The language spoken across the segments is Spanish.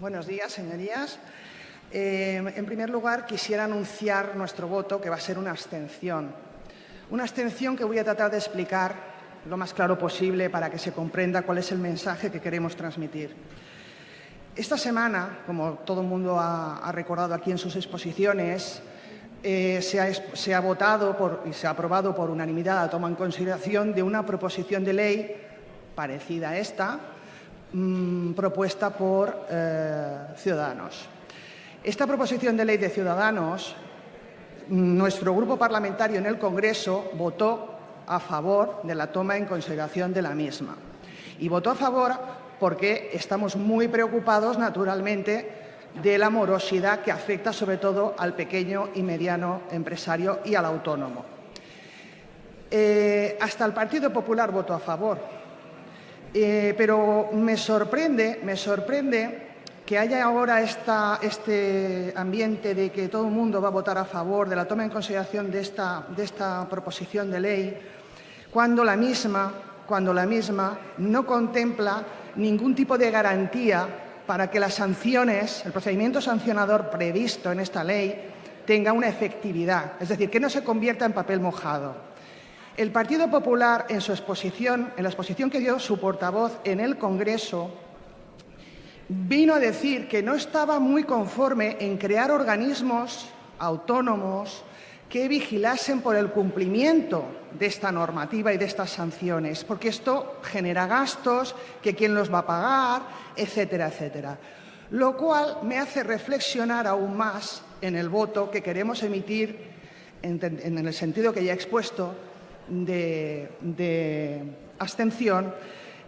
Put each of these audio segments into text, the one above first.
Buenos días, señorías. Eh, en primer lugar, quisiera anunciar nuestro voto, que va a ser una abstención. Una abstención que voy a tratar de explicar lo más claro posible para que se comprenda cuál es el mensaje que queremos transmitir. Esta semana, como todo el mundo ha, recordado aquí en sus exposiciones, eh, se, ha, votado y se ha aprobado por unanimidad la toma en consideración de una proposición de ley parecida a esta, mm, propuesta por eh, Ciudadanos. Esta proposición de ley de Ciudadanos, nuestro grupo parlamentario en el Congreso votó a favor de la toma en consideración de la misma. Y votó a favor porque estamos muy preocupados, naturalmente, de la morosidad que afecta sobre todo al pequeño y mediano empresario y al autónomo. Eh, hasta el Partido Popular votó a favor, eh, pero me sorprende, me sorprende que haya ahora este ambiente de que todo el mundo va a votar a favor de la toma en consideración de esta, proposición de ley, cuando la misma, cuando la misma no contempla ningún tipo de garantía para que las sanciones, el procedimiento sancionador previsto en esta ley, tenga una efectividad, es decir, que no se convierta en papel mojado. El Partido Popular, en su exposición, en la exposición que dio su portavoz en el Congreso, vino a decir que no estaba muy conforme en crear organismos autónomos que vigilasen por el cumplimiento de esta normativa y de estas sanciones, porque esto genera gastos, que quién los va a pagar, etcétera, etcétera. Lo cual me hace reflexionar aún más en el voto que queremos emitir, en, el sentido que ya he expuesto, de, abstención,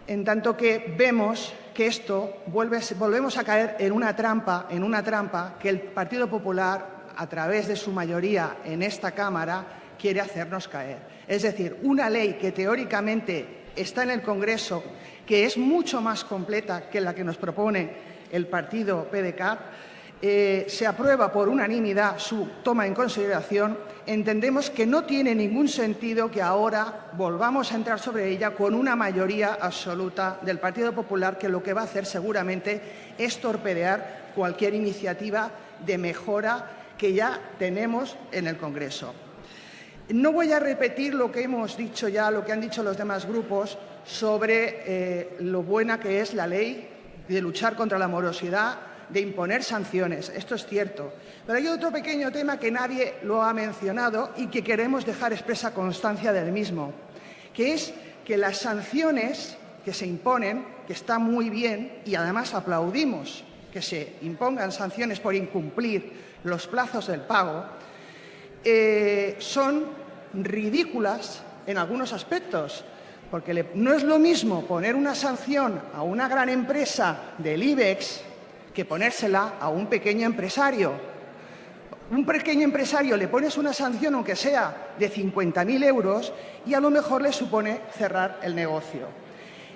en tanto que vemos que esto vuelve, volvemos a caer en una trampa, en una trampa que el Partido Popular a través de su mayoría en esta Cámara, quiere hacernos caer. Es decir, una ley que teóricamente está en el Congreso, que es mucho más completa que la que nos propone el partido PDCAT, eh, se aprueba por unanimidad su toma en consideración, entendemos que no tiene ningún sentido que ahora volvamos a entrar sobre ella con una mayoría absoluta del Partido Popular que lo que va a hacer seguramente es torpedear cualquier iniciativa de mejora que ya tenemos en el Congreso. No voy a repetir lo que hemos dicho ya, lo que han dicho los demás grupos sobre eh, lo buena que es la ley de luchar contra la morosidad, de imponer sanciones. Esto es cierto. Pero hay otro pequeño tema que nadie lo ha mencionado y que queremos dejar expresa constancia del mismo, que es que las sanciones que se imponen, que está muy bien y además aplaudimos que se impongan sanciones por incumplir los plazos del pago, eh, son ridículas en algunos aspectos, porque no es lo mismo poner una sanción a una gran empresa del IBEX que ponérsela a un pequeño empresario. Un pequeño empresario le pones una sanción, aunque sea de 50.000 euros, y a lo mejor le supone cerrar el negocio.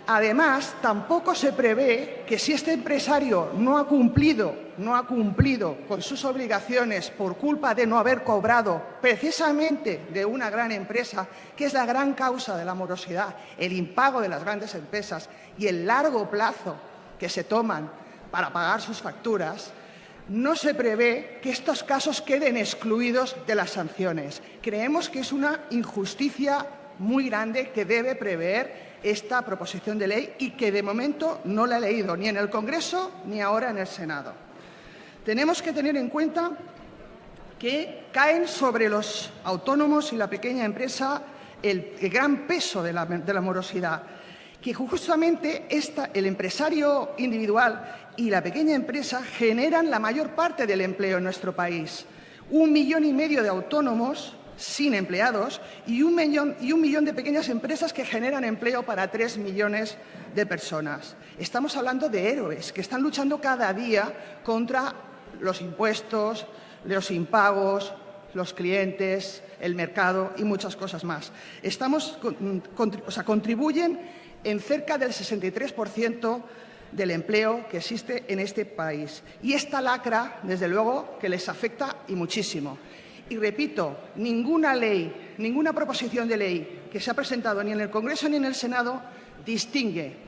Además, tampoco se prevé que si este empresario no ha cumplido, no ha cumplido con sus obligaciones por culpa de no haber cobrado precisamente de una gran empresa, que es la gran causa de la morosidad, el impago de las grandes empresas y el largo plazo que se toman para pagar sus facturas, no se prevé que estos casos queden excluidos de las sanciones. Creemos que es una injusticia muy grande que debe prever esta proposición de ley y que de momento no la he leído ni en el Congreso ni ahora en el Senado. Tenemos que tener en cuenta que caen sobre los autónomos y la pequeña empresa el, gran peso de la, morosidad, que justamente el empresario individual y la pequeña empresa generan la mayor parte del empleo en nuestro país. Un millón y medio de autónomos sin empleados y un, millón, y un millón de pequeñas empresas que generan empleo para tres millones de personas. Estamos hablando de héroes que están luchando cada día contra los impuestos, los impagos, los clientes, el mercado y muchas cosas más. Estamos, o sea, contribuyen en cerca del 63% del empleo que existe en este país. Y esta lacra, desde luego, que les afecta y muchísimo. Y repito, ninguna ley, ninguna proposición de ley que se ha presentado ni en el Congreso ni en el Senado distingue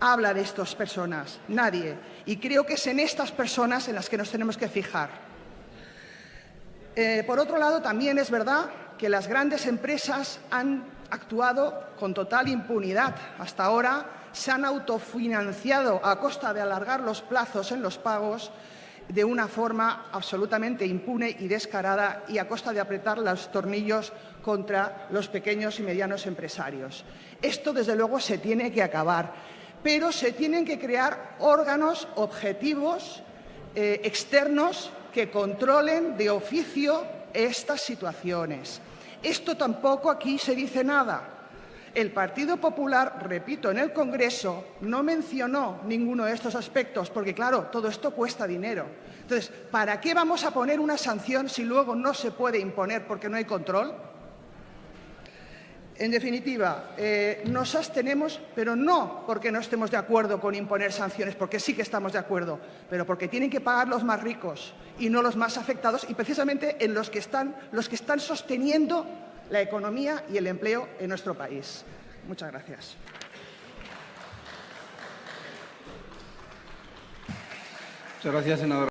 habla de estas personas? Nadie. Y creo que es en estas personas en las que nos tenemos que fijar. Eh, por otro lado, también es verdad que las grandes empresas han actuado con total impunidad. Hasta ahora se han autofinanciado a costa de alargar los plazos en los pagos de una forma absolutamente impune y descarada y a costa de apretar los tornillos contra los pequeños y medianos empresarios. Esto, desde luego, se tiene que acabar, pero se tienen que crear órganos objetivos eh, externos que controlen de oficio estas situaciones. Esto tampoco aquí se dice nada. El Partido Popular, repito, en el Congreso no mencionó ninguno de estos aspectos, porque claro, todo esto cuesta dinero. Entonces, ¿para qué vamos a poner una sanción si luego no se puede imponer porque no hay control? En definitiva, eh, nos abstenemos, pero no porque no estemos de acuerdo con imponer sanciones, porque sí que estamos de acuerdo, pero porque tienen que pagar los más ricos y no los más afectados y precisamente en los que están, los que están sosteniendo la economía y el empleo en nuestro país. Muchas gracias. Muchas gracias, senadora.